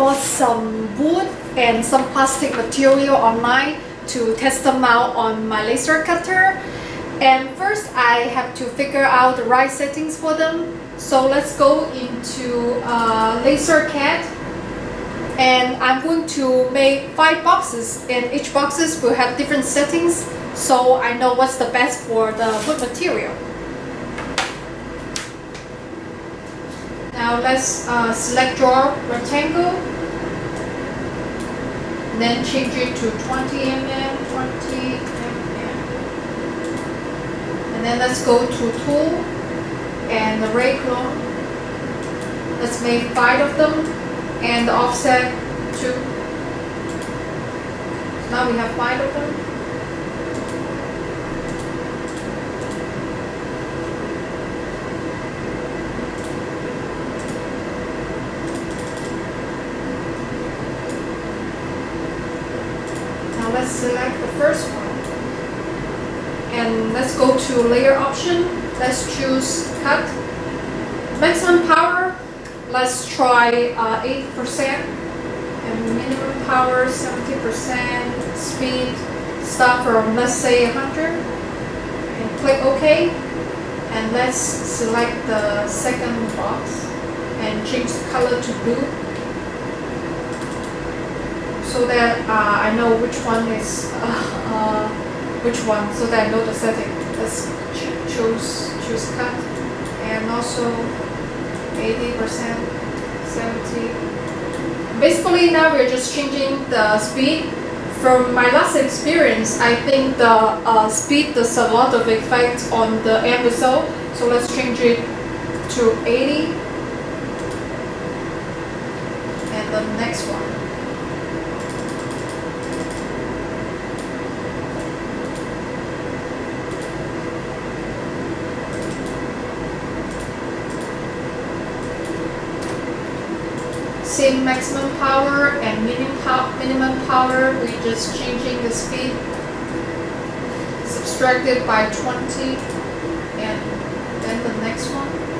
bought some wood and some plastic material online to test them out on my laser cutter. And first I have to figure out the right settings for them. So let's go into uh, LaserCAD and I'm going to make five boxes and each boxes will have different settings so I know what's the best for the wood material. Now let's uh, select draw rectangle. Then change it to 20 mm, 20 mm and then let's go to tool and the ray clone let's make five of them and the offset 2 now we have five of them let's select the first one. And let's go to layer option. Let's choose cut. Maximum power, let's try 80% uh, and minimum power 70%, speed start from let's say 100 and click OK and let's select the second box and change the color to blue so that uh, I know which one is uh, uh, which one so that I know the setting. Let's ch choose choose cut. And also 80 percent 70 basically now we're just changing the speed. From my last experience I think the uh, speed does a lot of effect on the end result so let's change it to 80 and the next one same maximum power and minimum, pow minimum power, we're just changing the speed subtracted by 20 and then the next one.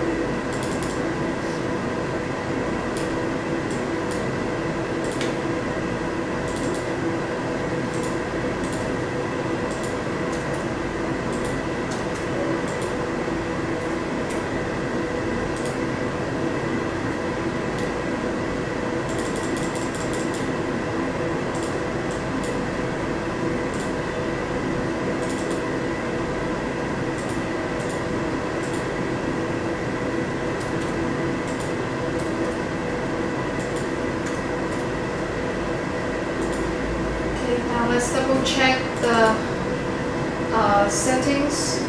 let's double check the uh, settings.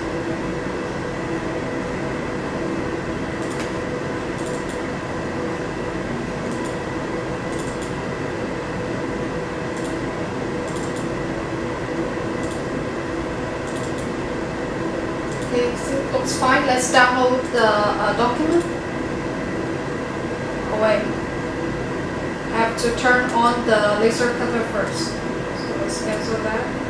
Okay, so looks fine. Let's download the uh, document. Oh wait. I have to turn on the laser cutter first cancel that.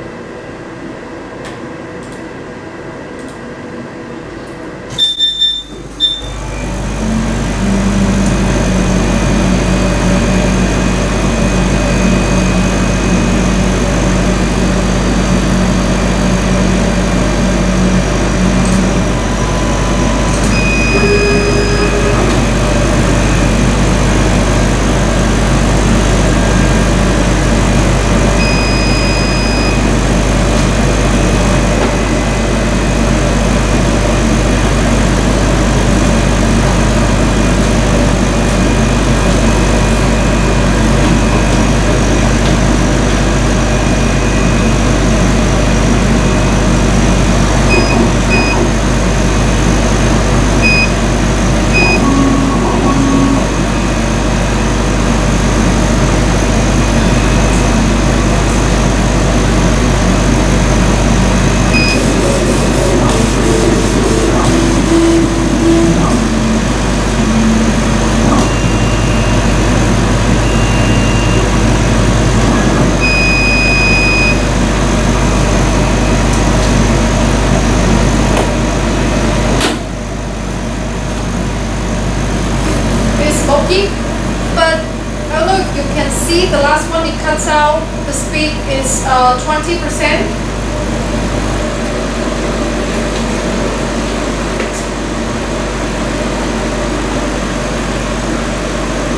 60%.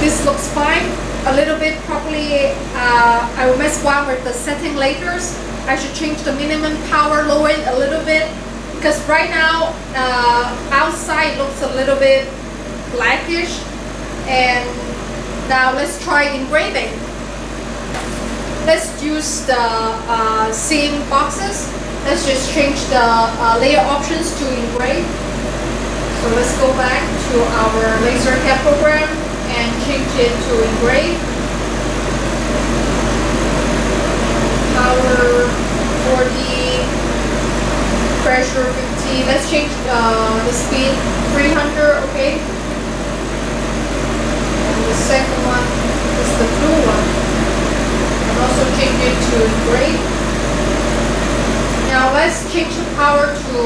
This looks fine. A little bit probably uh, I will mess around with the setting later. I should change the minimum power, lower it a little bit. Because right now, uh, outside looks a little bit blackish. And now let's try engraving. Let's use the uh, same boxes. Let's just change the uh, layer options to engrave. So let's go back to our laser CAD program and change it to engrave. Power 40, pressure 50. Let's change uh, the speed 300, okay? And the second one is the blue one. Also it to. Now let's change the power to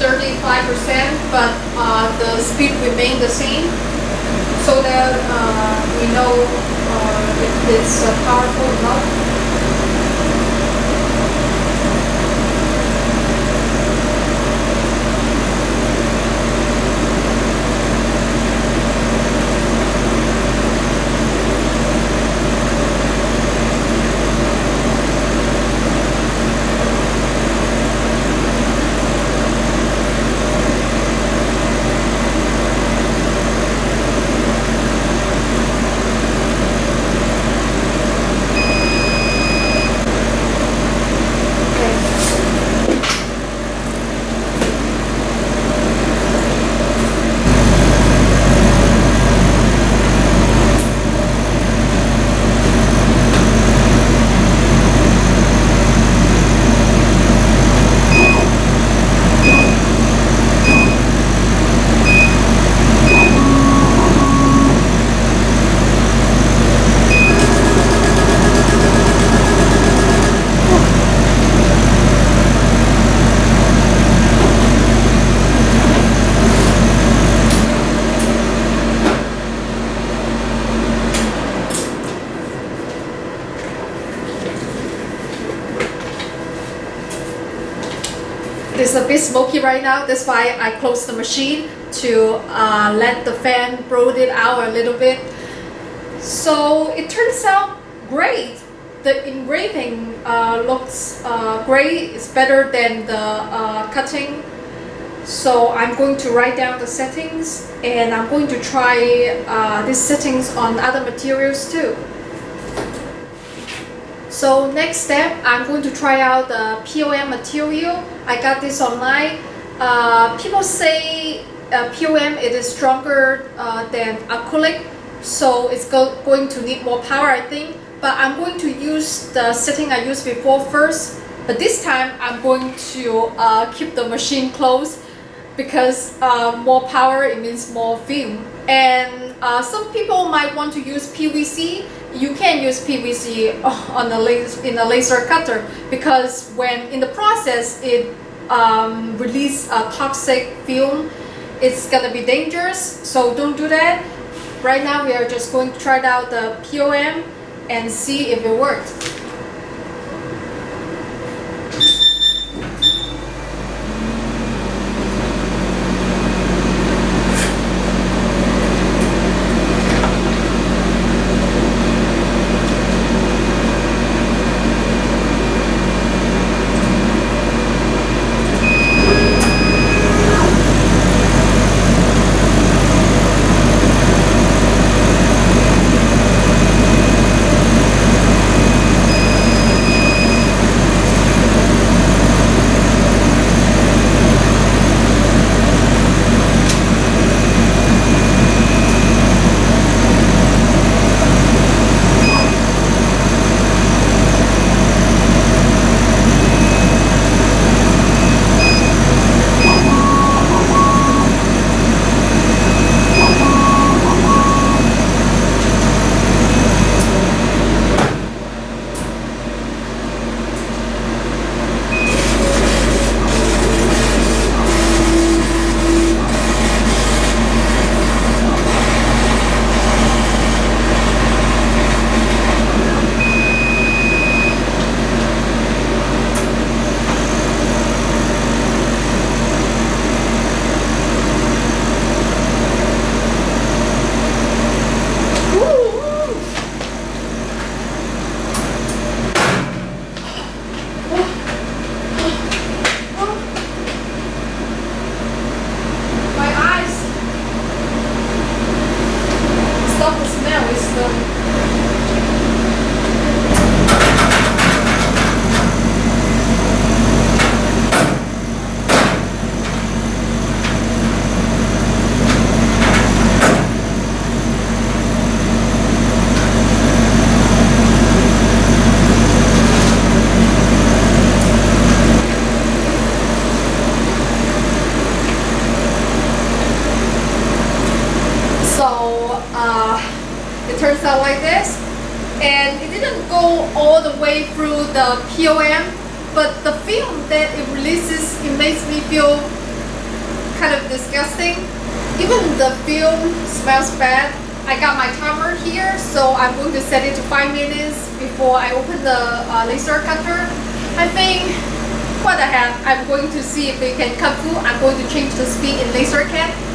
35%, uh, but uh, the speed remain the same so that uh, we know if it's powerful enough. It's a bit smoky right now. That's why I closed the machine to uh, let the fan blow it out a little bit. So it turns out great. The engraving uh, looks uh, great. It's better than the uh, cutting. So I'm going to write down the settings and I'm going to try uh, these settings on other materials too. So next step, I'm going to try out the POM material. I got this online. Uh, people say uh, POM it is stronger uh, than acrylic, so it's go going to need more power, I think. But I'm going to use the setting I used before first. But this time, I'm going to uh, keep the machine closed because uh, more power, it means more film. And uh, some people might want to use PVC you can use PVC on a laser, in a laser cutter because when in the process it um, release a toxic film, it's gonna be dangerous. So don't do that. Right now we are just going to try out the POM and see if it works. Kind of disgusting. Even the film smells bad. I got my timer here, so I'm going to set it to 5 minutes before I open the uh, laser cutter. I think what I have, I'm going to see if it can cut through. I'm going to change the speed in LaserCAD well,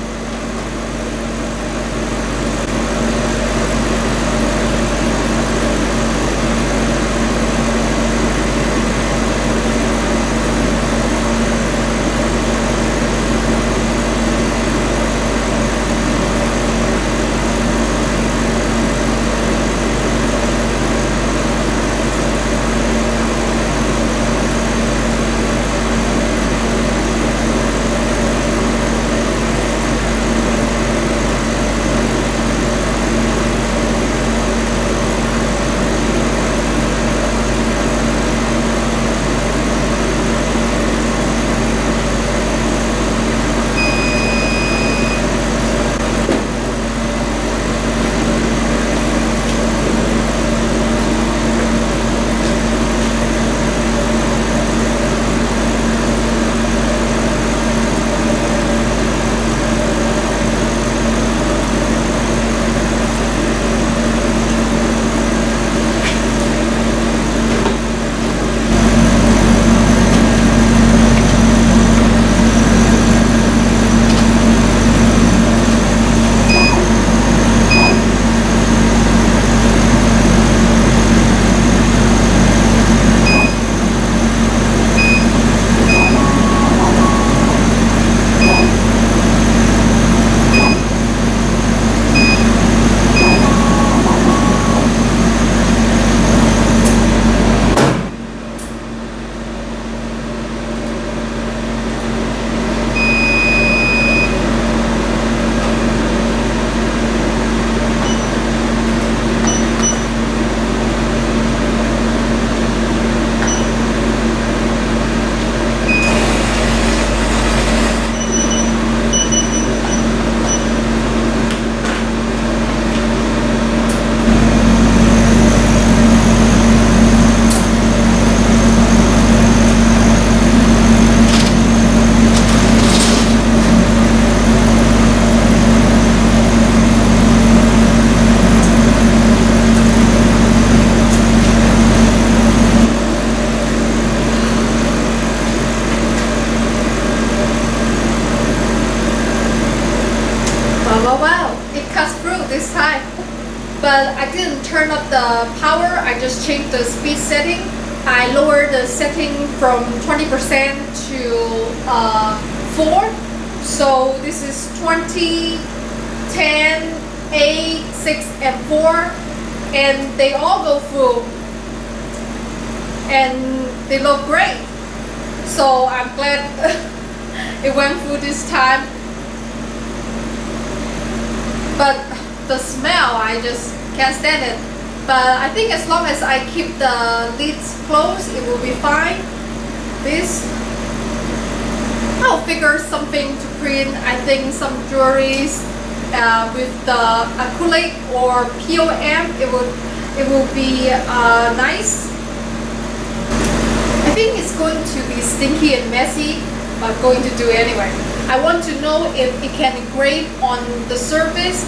4. So this is 20, 10, 8, 6, and 4. And they all go through. And they look great. So I'm glad it went through this time but the smell I just can't stand it but I think as long as I keep the lids closed it will be fine this I'll figure something to print I think some jewelries uh, with the acrylic or POM it will it will be uh, nice I think it's going to be stinky and messy but going to do anyway I want to know if it can engrave on the surface.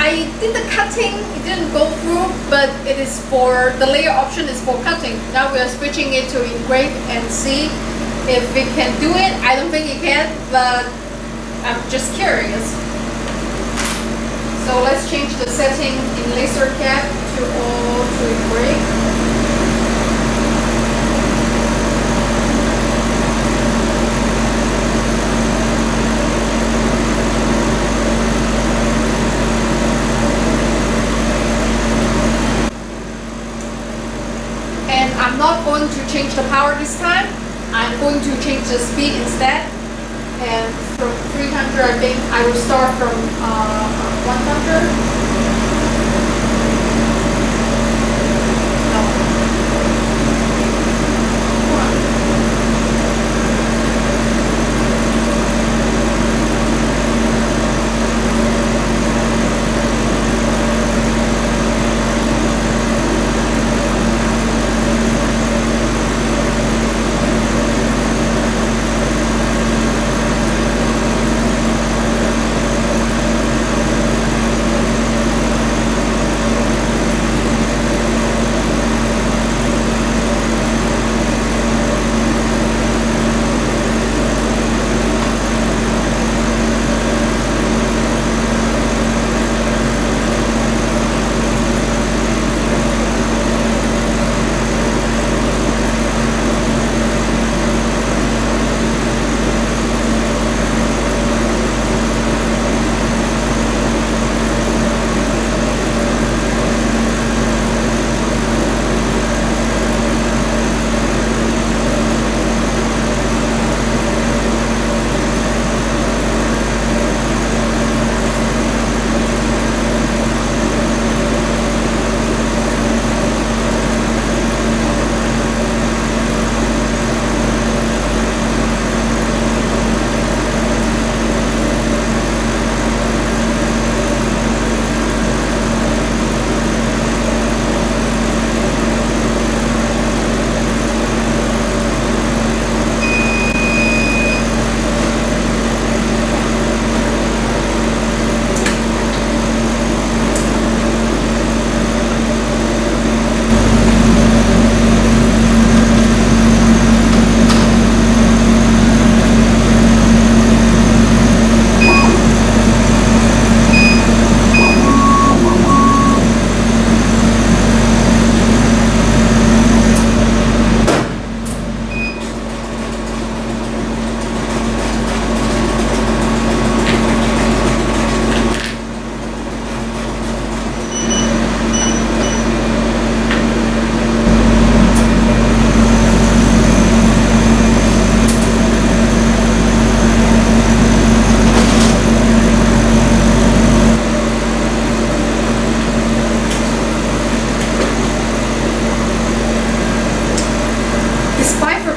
I did the cutting, it didn't go through, but it is for, the layer option is for cutting. Now we are switching it to engrave and see if it can do it. I don't think it can, but I'm just curious. So let's change the setting in LaserCAD to all to engrave. not going to change the power this time. I'm going to change the speed instead. And from 300, I think I will start from uh, 100.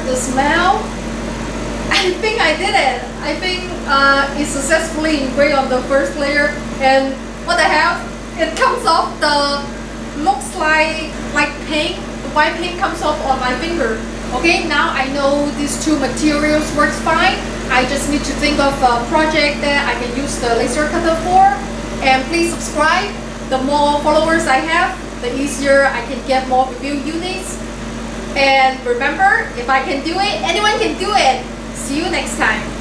The smell. I think I did it. I think uh, it successfully engraved on the first layer. And what I have, it comes off the looks like like paint. The white paint comes off on my finger. Okay, now I know these two materials works fine. I just need to think of a project that I can use the laser cutter for. And please subscribe. The more followers I have, the easier I can get more review units. And remember, if I can do it, anyone can do it. See you next time.